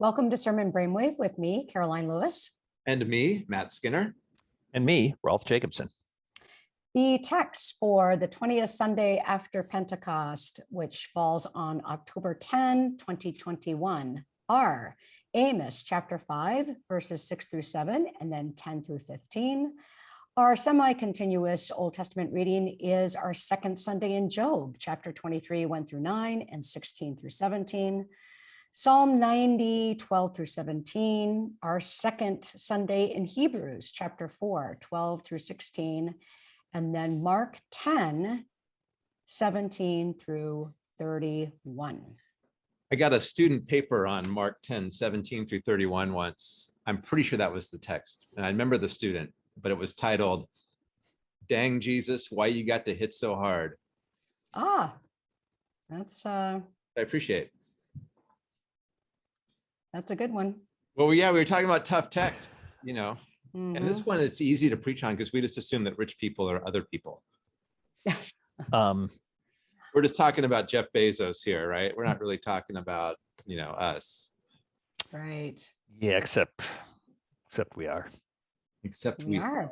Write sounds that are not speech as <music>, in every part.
Welcome to Sermon Brainwave with me, Karoline Lewis. And me, Matt Skinner. And me, Rolf Jacobson. The text for the 20th Sunday after Pentecost, which falls on October 10, 2021, are Amos chapter 5, verses 6 through 7, and then 10 through 15. Our semi-continuous Old Testament reading is our second Sunday in Job, chapter 23, 1 through 9, and 16 through 17. Psalm 90, 12 through 17, our second Sunday in Hebrews, chapter 4, 12 through 16, and then Mark 10, 17 through 31. I got a student paper on Mark 10, 17 through 31 once. I'm pretty sure that was the text. And I remember the student, but it was titled, Dang Jesus, why you got to hit so hard? Ah, that's uh, I appreciate. That's a good one. Well, yeah, we were talking about tough text, you know, and Mhm. this one it's easy to preach on because we just assume that rich people are other people. <laughs> Um, We're just talking about Jeff Bezos here, right? We're not really talking about, you know, us, Right, yeah, except, except we are. except we we are.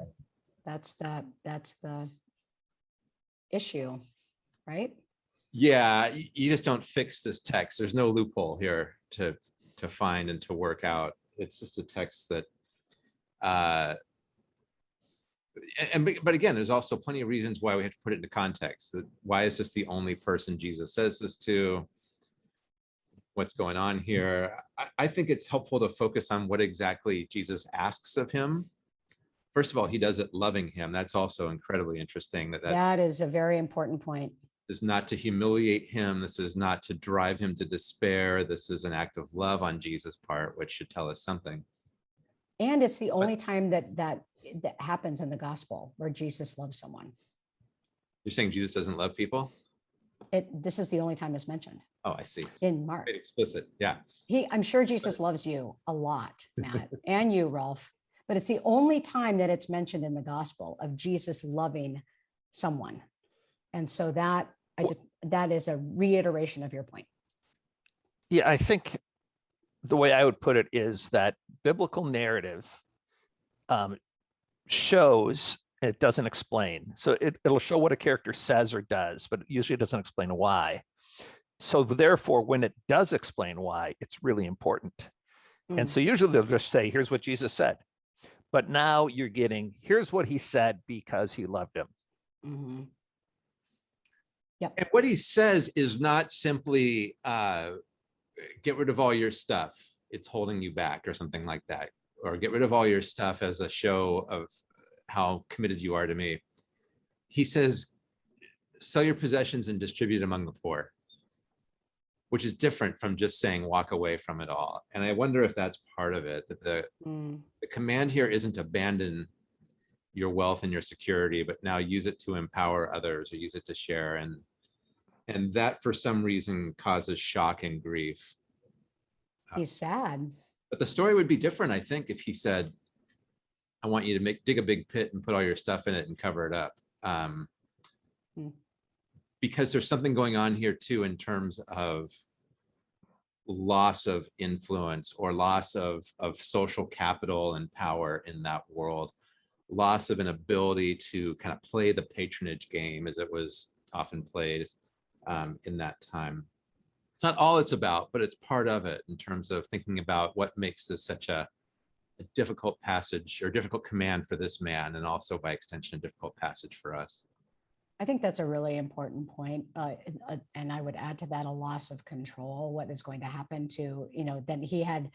That's the, that's the issue, right? Yeah, you just don't fix this text. There's no loophole here to to find and to work out. It's just a text that uh and but- again, there's also plenty of reasons why we have to put it into context. That why is this the only person Jesus says this to? What's going on here? I, I think it's helpful to focus on what exactly Jesus asks of him. First of all, he does it loving him. That's also incredibly interesting that that's That is a very important point. Is not to humiliate him. This is not to drive him to despair. This is an act of love on Jesus' part, which should tell us something. And it's the only time that that that happens in the gospel where Jesus loves someone. You're saying Jesus doesn't love people? It, this is the only time it's mentioned Oh, I see. in Mark. Very explicit. Yeah. He, I'm sure Jesus loves you a lot, <laughs> Matt, and you, Rolf, but it's the only time that it's mentioned in the gospel of Jesus loving someone. And so that, I just, that is a reiteration of your point. Yeah, I think the way I would put it is that biblical narrative um, shows, it doesn't explain. So it, it'll show what a character says or does, but usually it doesn't explain why. So therefore, when it does explain why, it's really important. Mm. And so usually they'll just say, here's what Jesus said. But now you're getting, here's what he said because he loved him. And what he says is not simply uh, get rid of all your stuff. It's holding you back or something like that. Or get rid of all your stuff as a show of how committed you are to me. He says, sell your possessions and distribute among the poor. Which is different from just saying walk away from it all. And I wonder if that's part of it, that the, Mm. the command here isn't abandon your wealth and your security, but now use it to empower others or use it to share. And and that for some reason causes shock and grief. He's sad. But the story would be different, I think, if he said, I want you to make dig a big pit and put all your stuff in it and cover it up. Um, Hmm. because there's something going on here too in terms of loss of influence or loss of of social capital and power in that world loss of an ability to kind of play the patronage game as it was often played um, in that time it's not all it's about but it's part of it in terms of thinking about what makes this such a, a difficult passage or difficult command for this man and also by extension a difficult passage for us I think that's a really important point. Uh, and, uh, I would add to that a loss of control. What is going to happen to, you know, then he had,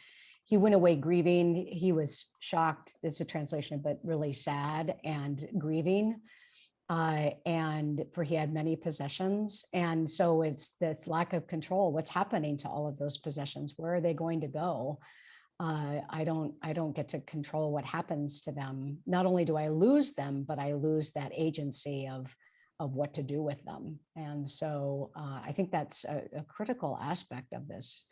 he went away grieving. He was shocked. This is a translation, but really sad and grieving. Uh, and for he had many possessions. And so it's this lack of control. What's happening to all of those possessions? Where are they going to go? Uh, I don't, I don't get to control what happens to them. Not only do I lose them, but I lose that agency of, of what to do with them. And so uh, I think that's a, a critical aspect of this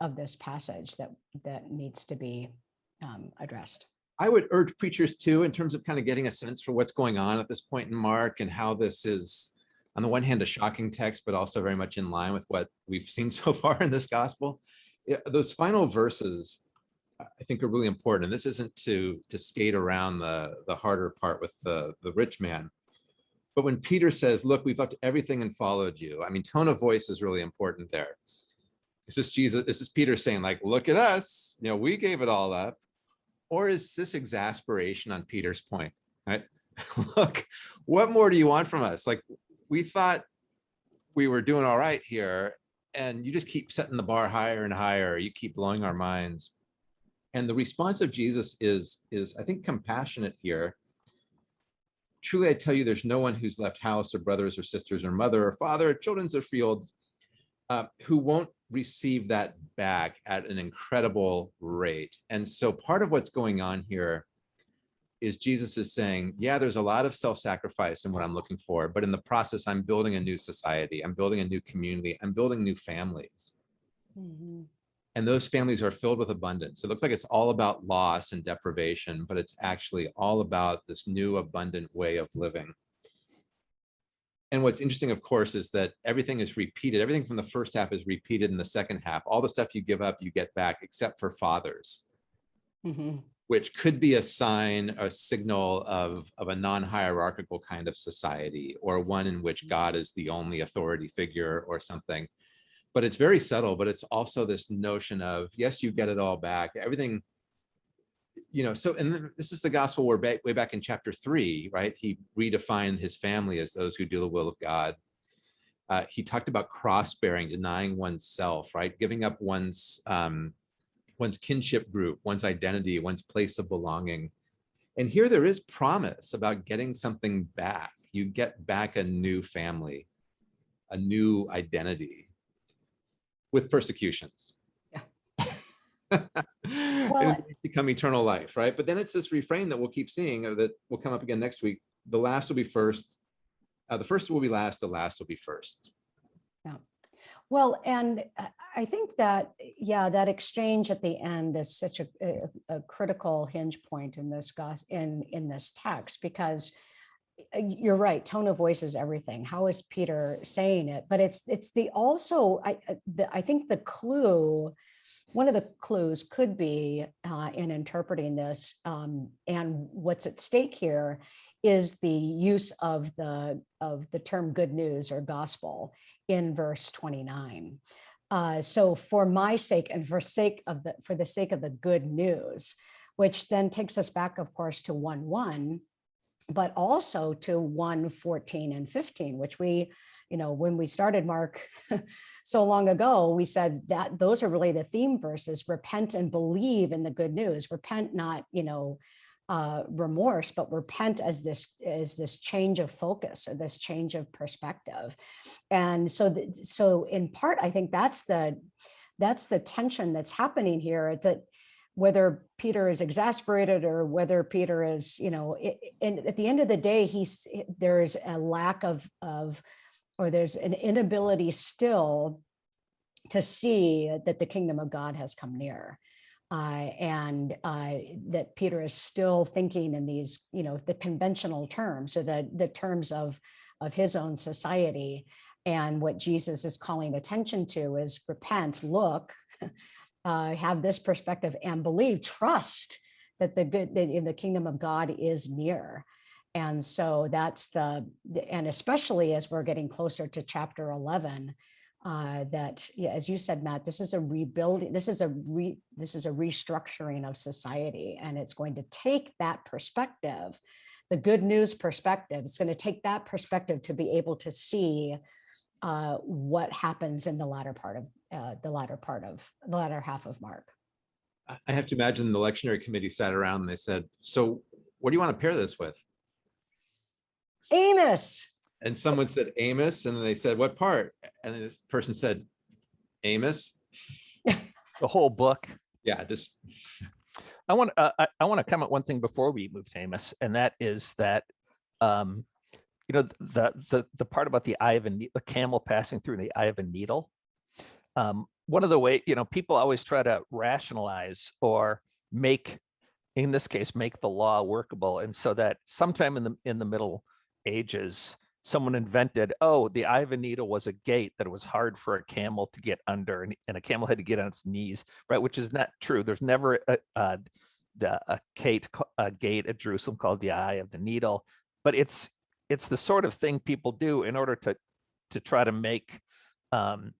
of this passage that that needs to be um, addressed. I would urge preachers too, in terms of kind of getting a sense for what's going on at this point in Mark and how this is, on the one hand, a shocking text, but also very much in line with what we've seen <laughs> so far in this gospel, those final verses, I I think are really important. And this isn't to, to skate around the, the harder part with the, the rich man. But when Peter says, look, we've left everything and followed you, I mean, tone of voice is really important there. this is Jesus, this is Peter saying like, look at us, you know, we gave it all up? Or is this exasperation on Peter's point, right? <laughs> Look, what more do you want from us? Like, we thought we were doing all right here and you just keep setting the bar higher and higher. You keep blowing our minds. And the response of Jesus is, is I think, compassionate here. Truly, I tell you, there's no one who's left house or brothers or sisters or mother or father or children's or fields uh, who won't receive that back at an incredible rate. And so part of what's going on here is Jesus is saying, yeah, there's a lot of self-sacrifice in what I'm looking for, but in the process, I'm building a new society. I'm building a new community. I'm building new families. Mhm. And those families are filled with abundance. It looks like it's all about loss and deprivation, but it's actually all about this new abundant way of living. And what's interesting, of course, is that everything is repeated. Everything from the first half is repeated in the second half. All the stuff you give up, you get back, except for fathers Mhm. which could be a sign, a signal of, of a non-hierarchical kind of society or one in which God is the only authority figure or something. But it's very subtle, but it's also this notion of, yes, you get it all back, everything, you know, so, and this is the gospel back, way back in chapter three, right? He redefined his family as those who do the will of God. Uh, he talked about cross-bearing, denying oneself, right? Giving up one's, um, one's kinship group, one's identity, one's place of belonging. And here there is promise about getting something back. You get back a new family, a new identity with persecutions. <laughs> Well, become eternal life, right? But then it's this refrain that we'll keep seeing uh, that will come up again next week. The last will be first. Uh, the first will be last. The last will be first. Yeah. Well, and I- I think that, yeah, that exchange at the end is such a, a, a critical hinge point in this in, in this text, because uh, you're right, tone of voice is everything. How is Peter saying it? But it's, it's the also, I, uh, the, I think the clue, one of the clues could be uh, in interpreting this um, and what's at stake here is the use of the, of the term good news or gospel in verse 29. Uh, so for my sake and for sake of the for the sake of the good news, which then takes us back, of course, to 1 1, but also to 1 14 and 15, which we, you know, when we started Mark <laughs> so long ago, we said that those are really the theme verses repent and believe in the good news, repent, not, you know, uh, remorse, but repent as this as this change of focus or this change of perspective. And so, the, so in part, I think that's the that's the tension that's happening here. That whether Peter is exasperated or whether Peter is, you know, it, and at the end of the day, he's there's a lack of of or there's an inability still to see that the kingdom of God has come near uh, and uh, that Peter is still thinking in these, you know, the conventional terms or the, the terms of, of his own society. And what Jesus is calling attention to is repent, look, <laughs> uh, have this perspective and believe, trust that the good, that in the kingdom of God is near. And so that's the, and especially as we're getting closer to chapter 11, uh, that, yeah, as you said, Matt, this is a rebuilding, this is a re, this is a restructuring of society, and it's going to take that perspective, the good news perspective, it's going to take that perspective to be able to see uh, what happens in the latter part of uh, the latter part of the latter half of Mark. I have to imagine the lectionary committee sat around and they said, so what do you want to pair this with? Amos, And someone said Amos, and then they said, what part? And then this person said, Amos. <laughs> The whole book. Yeah, just, I want, uh, I, I want to comment one thing before we move to Amos, and that is that, um, you know, the, the, the part about the eye of a, ne- a camel passing through the eye of a needle. Um, one of the way, you know, people always try to rationalize or make, in this case, make the law workable. And so that sometime in the, in the middle ages, someone invented, oh, the eye of a needle was a gate that it was hard for a camel to get under and, and a camel had to get on its knees, right? Which is not true. There's never a, a, a, gate, a gate at Jerusalem called the eye of the needle, but it's, it's the sort of thing people do in order to, to try to make um,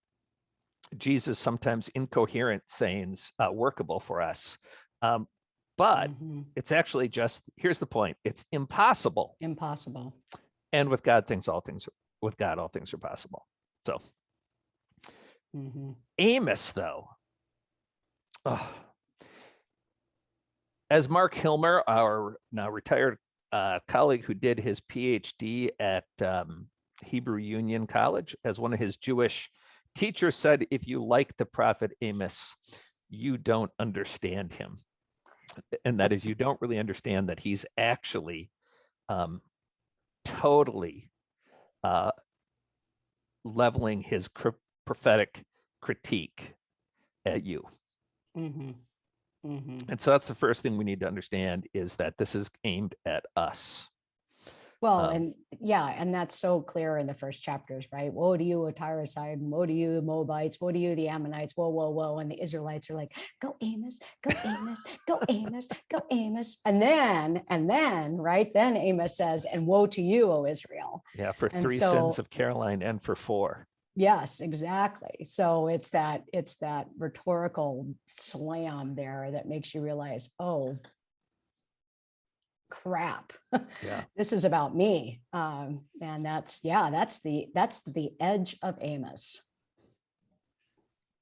Jesus sometimes incoherent sayings uh, workable for us. Um, but Mhm. it's actually just, here's the point, it's impossible. Impossible. And with God, things, all things, with God, all things are possible. So Mhm. Amos, though. ugh. As Mark Hillmer, our now retired uh, colleague who did his PhD at um, Hebrew Union College, as one of his Jewish teachers said, if you like the prophet Amos, you don't understand him. And that is, you don't really understand that he's actually um, totally uh, leveling his cr- prophetic critique at you. Mhm. Mhm. And so that's the first thing we need to understand is that this is aimed at us. Well, Um, and yeah, and that's so clear in the first chapters, right? Woe to you, O Tyre side, woe to you, Moabites, woe to you, the Ammonites, whoa, whoa, whoa. And the Israelites are like, go Amos, go Amos, go Amos, go Amos. And then, and then, right, then Amos says, and woe to you, O Israel. Yeah, for And three so- sins of Karoline and for four. Yes, exactly. So it's that, it's that rhetorical slam there that makes you realize, oh, crap. <laughs> Yeah. This is about me. Um, and that's, yeah, that's the, that's the edge of Amos.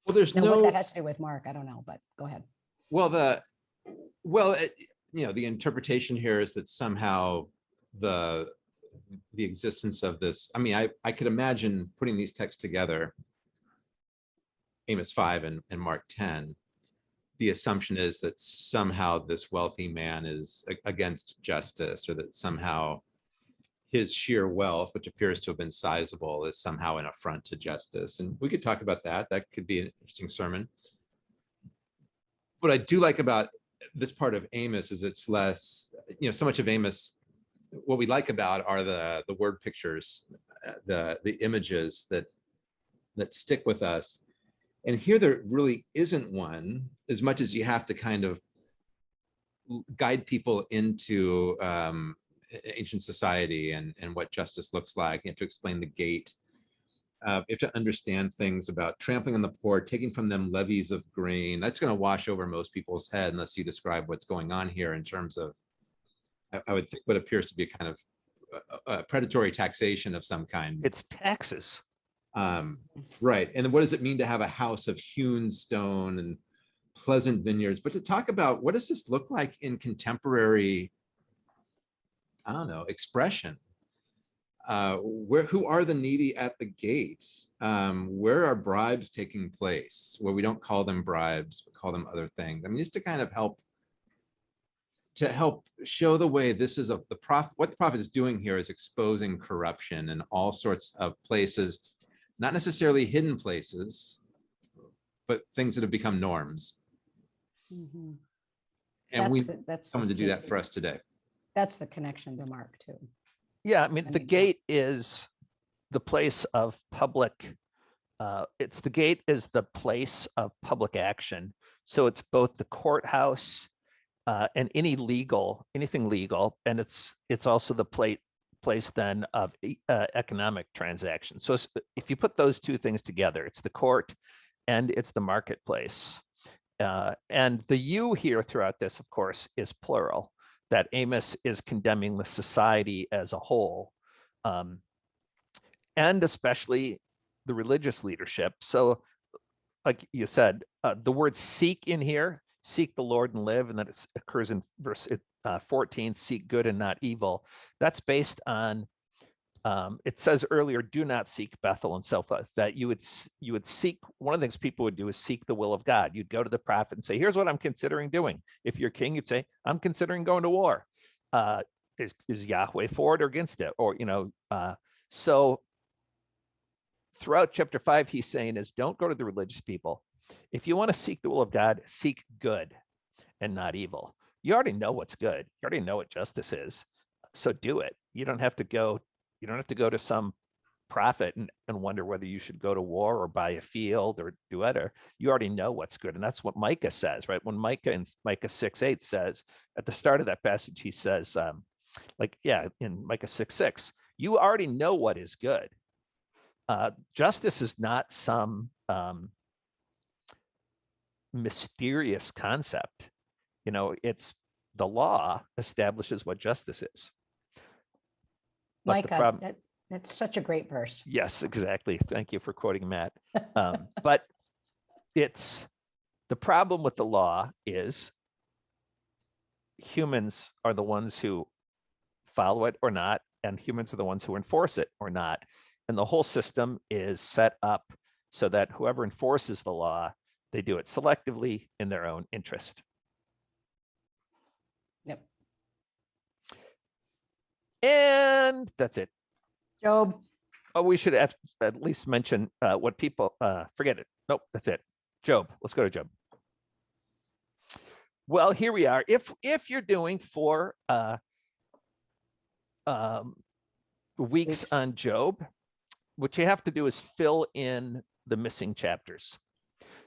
Well, there's Now, what no, that has to do with Mark, I don't know, but go ahead. well, the, well, it- you know, the interpretation here is that somehow the, the existence of this, I mean, I, I could imagine putting these texts together, Amos 5 and, and Mark 10, the assumption is that somehow this wealthy man is against justice or that somehow his sheer wealth, which appears to have been sizable, is somehow an affront to justice. And we could talk about that. That could be an interesting sermon. What I do like about this part of Amos is it's less, you know, so much of Amos, what we like about are the, the word pictures, uh, the, the images that, that stick with us. And here there really isn't one, as much as you have to kind of guide people into um, ancient society and, and what justice looks like. You have to explain the gate. Uh, you have to understand things about trampling on the poor, taking from them levies of grain. That's going to wash over most people's head unless you describe what's going on here in terms of, I, I would think what appears to be a kind of uh, uh, predatory taxation of some kind. It's taxes. Um, right. And what does it mean to have a house of hewn stone and pleasant vineyards? But to talk about what does this look like in contemporary, I don't know, expression? Uh, where, who are the needy at the gate? Um, where are bribes taking place? Where we don't call them bribes, we call them other things. I mean, just to kind of help to help show the way this is a the prof what the prophet is doing here is exposing corruption in all sorts of places not necessarily hidden places, but things that have become norms. Mhm. And That's we the- that's someone to do that for us today. That's the connection to Mark too. Yeah, I mean, I the mean, yeah. gate is the place of public, uh, it's the gate is the place of public action. So it's both the courthouse uh, and any legal, anything legal, and it's, it's also the plate, place then of uh, economic transactions. So if you put those two things together, it's the court and it's the marketplace. Uh, and the you here throughout this, of course, is plural that Amos is condemning the society as a whole, um, and especially the religious leadership. So, like you said, uh, the word seek in here, seek the Lord and live, and that it occurs in verse uh, 14, seek good and not evil. That's based on, um, it says earlier, do not seek Bethel and so forth, that you would, you would seek, one of the things people would do is seek the will of God. You'd go to the prophet and say, here's what I'm considering doing. If you're king, you'd say, I'm considering going to war. Uh, is, is Yahweh for it or against it? Or, you know, uh, so throughout chapter five, he's saying is don't go to the religious people. If you want to seek the will of God, seek good and not evil. You already know what's good. You already know what justice is. So do it. You don't have to go, you don't have to go to some prophet and, and wonder whether you should go to war or buy a field or do whatever. You already know what's good. And that's what Micah says, right? When Micah in Micah 6 8 says at the start of that passage, he says, um, like, yeah, in Micah 6 6, you already know what is good. Uh, justice is not some um, mysterious concept. You know, it's the law establishes what justice is. But Micah, problem- that, that's such a great verse. Yes, exactly. Thank you for quoting Matt. <laughs> Um, but it's the problem with the law is humans are the ones who follow it or not, and humans are the ones who enforce it or not. And the whole system is set up so that whoever enforces the law, they do it selectively in their own interest. And that's it. Job, Oh, we should have at least mention uh, what people, uh, forget it. Nope, that's it. Job, let's go to Job. Well, here we are. If if you're doing four uh, um, weeks on Job, what you have to do is fill in the missing chapters.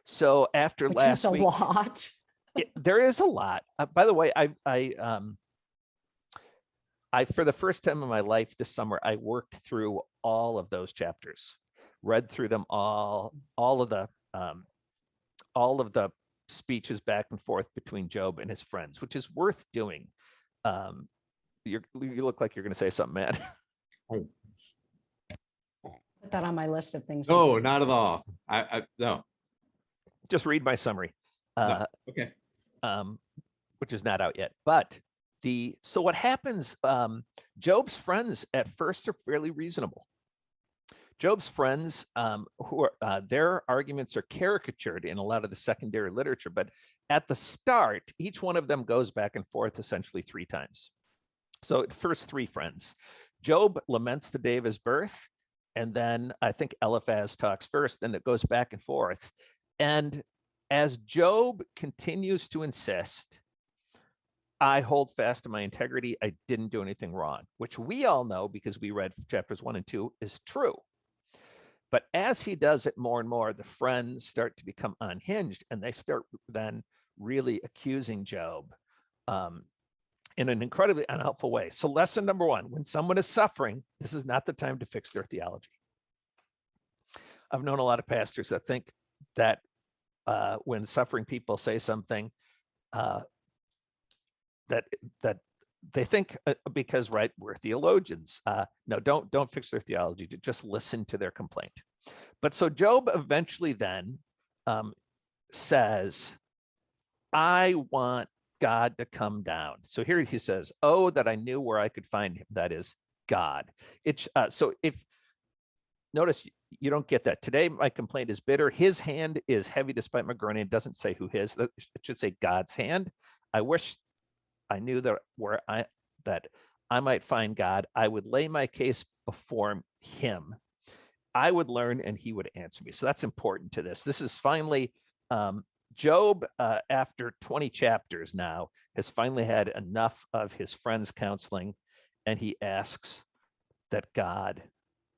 So after which last is a week, lot. <laughs> it- there is a lot. Uh, by the way, I I um I for the first time in my life this summer I worked through all of those chapters, read through them all, all of the um all of the speeches back and forth between Job and his friends, which is worth doing. Um you're, you look like you're going to say something, man. <laughs> Put that on my list of things. to No, not at all. I, I, no, Just read my summary. Uh, okay. um, which is not out yet. But the so what happens? Um, Job's friends at first are fairly reasonable. Job's friends, um, who are uh, their arguments are caricatured in a lot of the secondary literature, but at the start, each one of them goes back and forth essentially three times. So first three friends. Job laments the day of his birth, and then I think Eliphaz talks first, and it goes back and forth. And as Job continues to insist, I hold fast to my integrity. I didn't do anything wrong, which we all know because we read chapters one and two is true. But as he does it more and more, the friends start to become unhinged and they start then really accusing Job um, in an incredibly unhelpful way. So, lesson number one when someone is suffering, this is not the time to fix their theology. I've known a lot of pastors that think that uh, when suffering people say something uh, that that they think uh, because right we're theologians uh, no don't don't fix their theology just listen to their complaint. But so job eventually then um, says i want god to come down. So here he says oh that i knew where i could find him that is god. It's uh, so if notice you don't get that. Today my complaint is bitter. His hand is heavy despite my groaning. It doesn't say who his it should say god's hand. I wish i knew that where i that i might find god i would lay my case before him i would learn and he would answer me so that's important to this this is finally um, job uh, after 20 chapters now has finally had enough of his friends counseling and he asks that god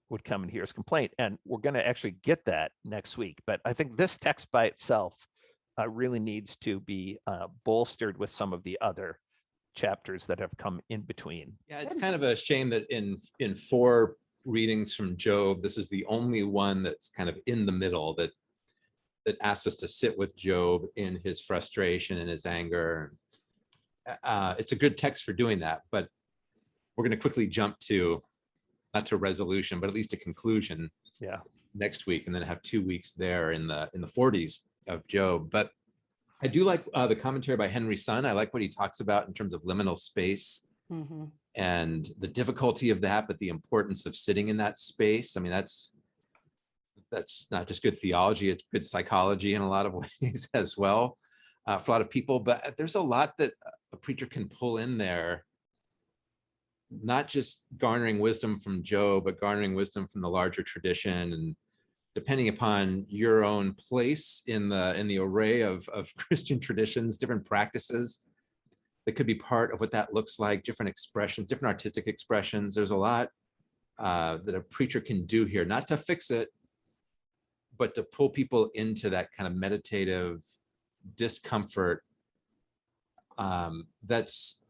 would come and hear his complaint. And we're going to actually get that next week. But I think this text by itself uh, really needs to be uh, bolstered with some of the other chapters that have come in between. Yeah, it's kind of a shame that in, in four readings from Job, this is the only one that's kind of in the middle that that asks us to sit with Job in his frustration and his anger. Uh, it's a good text for doing that, but we're going to quickly jump to not to resolution, but at least a conclusion Yeah. next week, and then have two weeks there in the in the 40s of Job. But I do like uh, the commentary by Henry Sun. I like what he talks about in terms of liminal space Mhm. and the difficulty of that, but the importance of sitting in that space. I mean, that's that's not just good theology, it's good psychology in a lot of <laughs> ways as well uh, for a lot of people. But there's a lot that a preacher can pull in there, not just garnering wisdom from Job, but garnering wisdom from the larger tradition and depending upon your own place in the in the array of, of <laughs> Christian traditions, different practices that could be part of what that looks like, different expressions, different artistic expressions. There's a lot uh, that a preacher can do here, not to fix it, but to pull people into that kind of meditative discomfort um, that's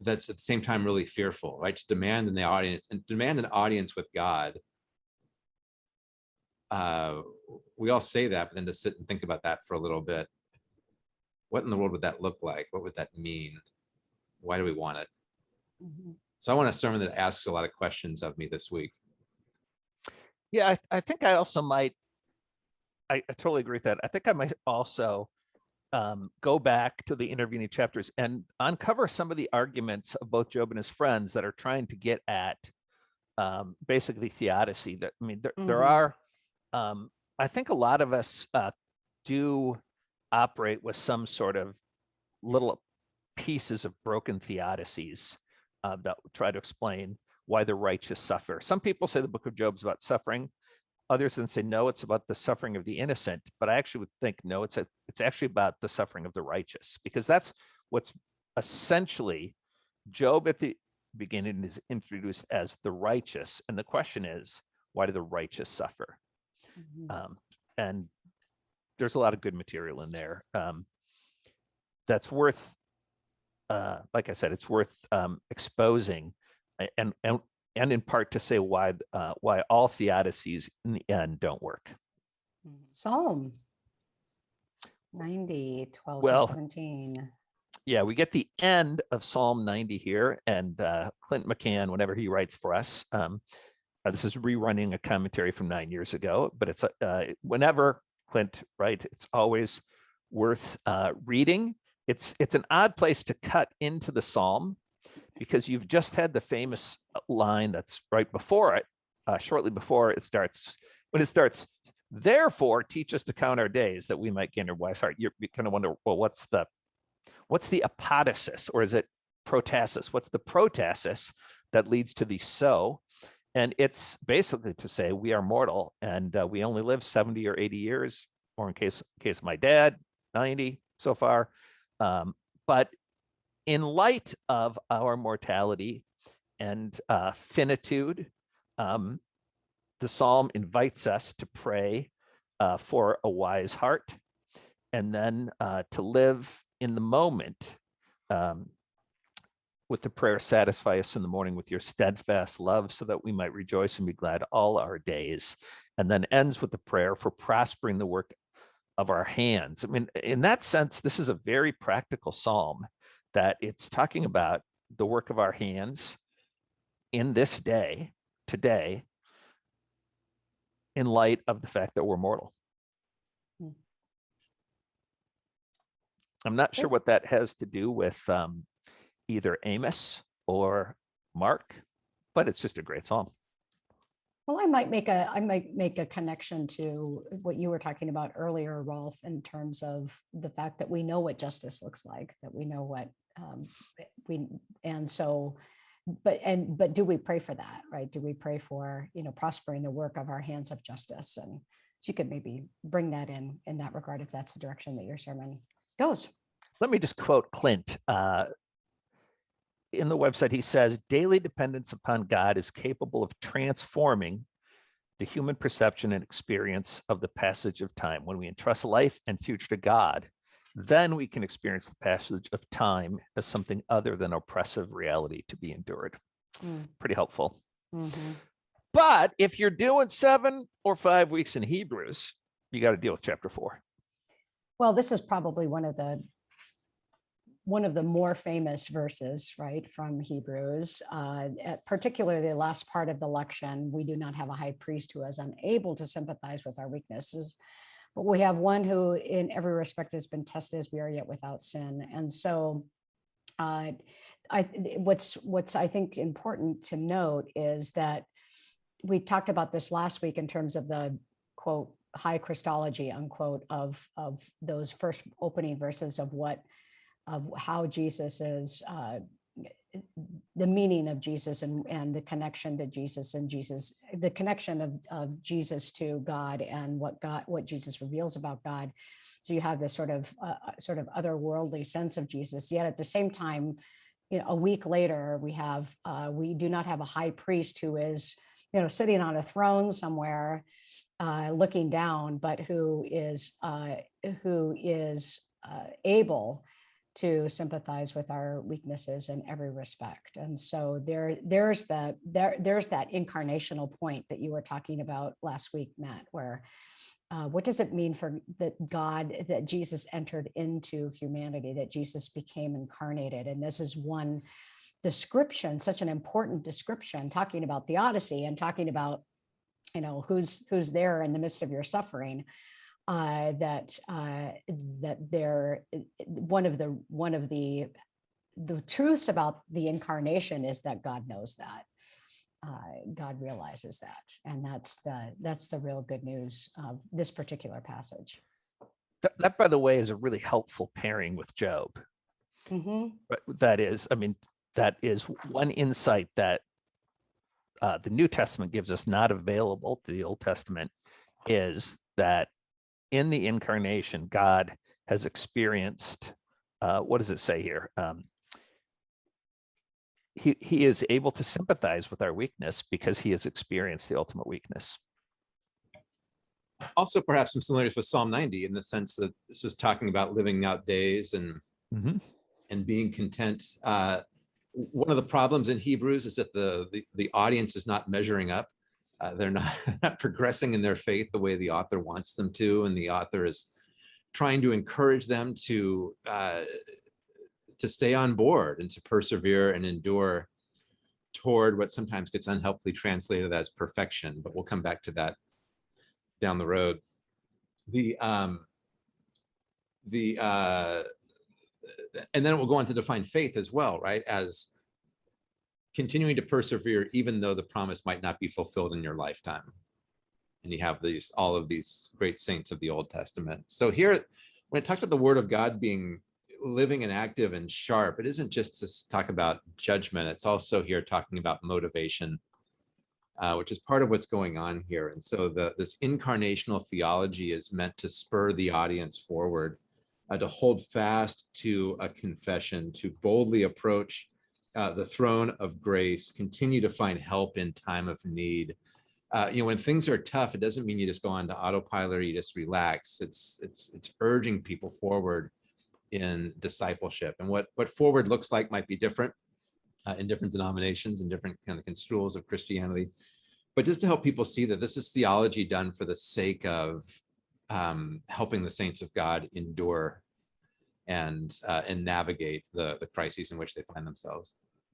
that's at the same time really fearful, right? To demand in the audience and demand an audience with God. Uh, we all say that, but then to sit and think about that for a little bit. What in the world would that look like? What would that mean? Why do we want it? Mhm. So I want a sermon that asks a lot of questions of me this week. Yeah, I, I think I also might, I, I totally agree with that. I think I might also um, go back to the intervening chapters and uncover some of the arguments of both Job and his friends that are trying to get at um, basically theodicy. That I mean, there, there Mhm. are, um, I think a lot of us uh, do operate with some sort of little pieces of broken theodicies uh, that try to explain why the righteous suffer. Some people say the book of Job is about suffering. Others then say, no, it's about the suffering of the innocent. But I actually would think, no, it's a, it's actually about the suffering of the righteous, because that's what's essentially Job at the beginning is introduced as the righteous. And the question is, why do the righteous suffer? Mhm. Um, and there's a lot of good material in there. Um, that's worth, uh, like I said, it's worth um, exposing and, and, and in part to say why, uh, why all theodicies in the end don't work. Psalm 90, 12 Well, to 17. Yeah, we get the end of Psalm 90 here and uh, Clint McCann, whenever he writes for us, um, uh, this is rerunning a commentary from nine years ago, but it's uh, whenever Clint, right, it's always worth uh, reading. It's it's an odd place to cut into the Psalm because you've just had the famous uh, line that's right before it, uh, shortly before it starts, when it starts, therefore teach us to count our days that we might gain a wise heart. You're, you kind of wonder, well, what's the what's the apodosis or is it protasis? What's the protasis that leads to the so? And it's basically to say we are mortal and uh, we only live 70 or 80 years, or in case, case of my dad, 90 so far. Um, but in light of our mortality and uh, finitude, um, the psalm invites us to pray uh, for a wise heart and then uh, to live in the moment um, with the prayer, satisfy us in the morning with your steadfast love so that we might rejoice and be glad all our days. And then ends with the prayer for prospering the work of our hands. I mean, in that sense, this is a very practical psalm that it's talking about the work of our hands in this day, today, in light of the fact that we're mortal. Hmm. I'm not sure what that has to do with um, either Amos or Mark, but it's just a great song. Well, I might make a, I might make a connection to what you were talking about earlier, Rolf, in terms of the fact that we know what justice looks like, that we know what um, we, and so, but, and, but do we pray for that, right? Do we pray for, you know, prospering the work of our hands of justice? And so you could maybe bring that in, in that regard, if that's the direction that your sermon goes. Let me just quote Clint. Uh, in the website, he says, daily dependence upon God is capable of transforming the human perception and experience of the passage of time. When we entrust life and future to God, then we can experience the passage of time as something other than oppressive reality to be endured. Mm. Pretty helpful. Mhm. But if you're doing seven or five weeks in Hebrews, you got to deal with chapter four. Well, this is probably one of the one of the more famous verses, right, from Hebrews, uh, particularly the last part of the lection. We do not have a high priest who is unable to sympathize with our weaknesses, but we have one who, in every respect, has been tested as we are yet without sin. And so, uh, I what's what's I think important to note is that we talked about this last week in terms of the quote high Christology unquote of of those first opening verses of what of how Jesus is uh, the meaning of Jesus and and the connection to Jesus and Jesus the connection of of Jesus to God and what God what Jesus reveals about God. So you have this sort of uh, sort of otherworldly sense of Jesus, yet at the same time you know, a week later, we have, uh, we do not have a high priest who is, you know, sitting on a throne somewhere, uh, looking down, but who is, uh, who is uh, able to sympathize with our weaknesses in every respect. And so there, there's the, there, there's that incarnational point that you were talking about last week, Matt, where uh, what does it mean for that God, that Jesus entered into humanity, that Jesus became incarnated? And this is one description, such an important description, talking about theodicy and talking about, you know, who's who's there in the midst of your suffering. Uh, that uh, that there, one of the one of the the truths about the incarnation is that God knows that uh, God realizes that. And that's the, that's the real good news of this particular passage. That, that, by the way, is a really helpful pairing with Job. Mhm. But that is, I mean, that is one insight that uh, the New Testament gives us not available to the Old Testament is that in the incarnation, God has experienced, uh, what does it say here? Um, he, he is able to sympathize with our weakness because he has experienced the ultimate weakness. Also, perhaps some similarities with Psalm 90 in the sense that this is talking about living out days and Mhm. and being content. Uh, one of the problems in Hebrews is that the the, the audience is not measuring up. Uh, they're not, <laughs> not progressing in their faith the way the author wants them to, and the author is trying to encourage them to uh, to stay on board and to persevere and endure toward what sometimes gets unhelpfully translated as perfection. But we'll come back to that down the road. The um, the uh, and then it will go on to define faith as well, right? As continuing to persevere, even though the promise might not be fulfilled in your lifetime. And you have these, all of these great saints of the Old Testament. So here, when it talks about the word of God being living and active and sharp, it isn't just to talk about judgment. It's also here talking about motivation, uh, which is part of what's going on here. And so the, this incarnational theology is meant to spur the audience forward uh, to hold fast to a confession, to boldly approach uh, the throne of grace, continue to find help in time of need. Uh, you know, when things are tough, it doesn't mean you just go on to autopilot or you just relax. It's it's it's urging people forward in discipleship, and what what forward looks like might be different uh, in different denominations and different kind of construals of Christianity. But just to help people see that this is theology done for the sake of um, helping the saints of God endure and uh, and navigate the the crises in which they find themselves.